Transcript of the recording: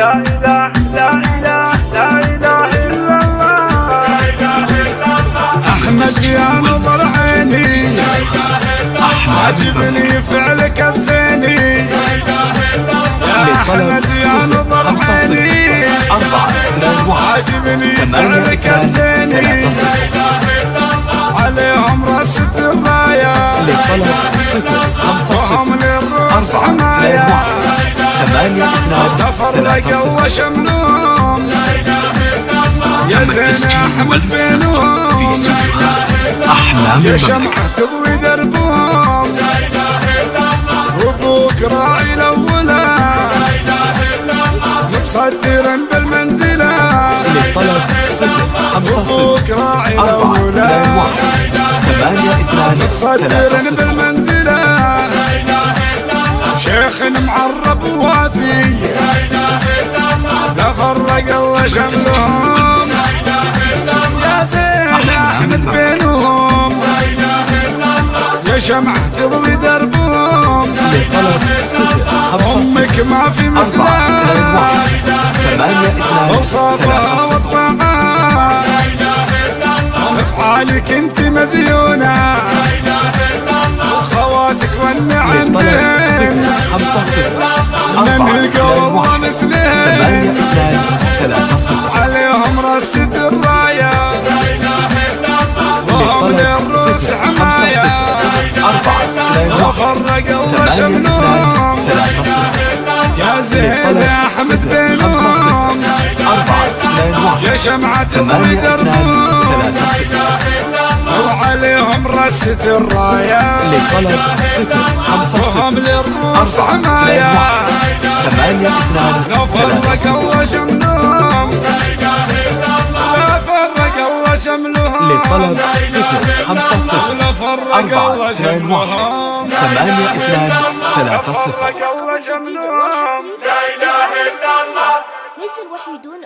لا إله لا إله لا إله إلا الله أحمد يا نظر عيني. عجبني فعلك الزيني يا أحمد يا نظر عيني. عجبني فعلك الزيني عليهم رست الراية لطلب صفر خمسة واحد ثمانية اثنان ثلاثة تفرقوا صفر وشملهم يا تم زين أحمد والمسح في بينهم استوديوهات أحلام يا المملكة شمعة تضوي دربهم وابوك راعي الأولى. متصدرا بالمنزلة. للطلب خمسة صفر. أربعة اثنان الاولى واحد. ثمانية اثنان ثلاثة صفر. فرق الله شملهم يا زين احمد بينهم يا شمعة تضوي دربهم أمك ما في مثلها اوصافها واطباعها افعالك انت مزيونه خواتك والنعم من أربعة صفر يا زين احمد واحد يا شمعة صفر وعليهم رصة الراية للطلب صفر خمسة وهم للروس واحد ثمانية اثنان فرق صفر الله شملهم اثنان واحد شملهم ثمانية اثنان ثلاثة صفر فرق الله جديد شملهم والحصري لا إله إلا الله ليس الوحيدون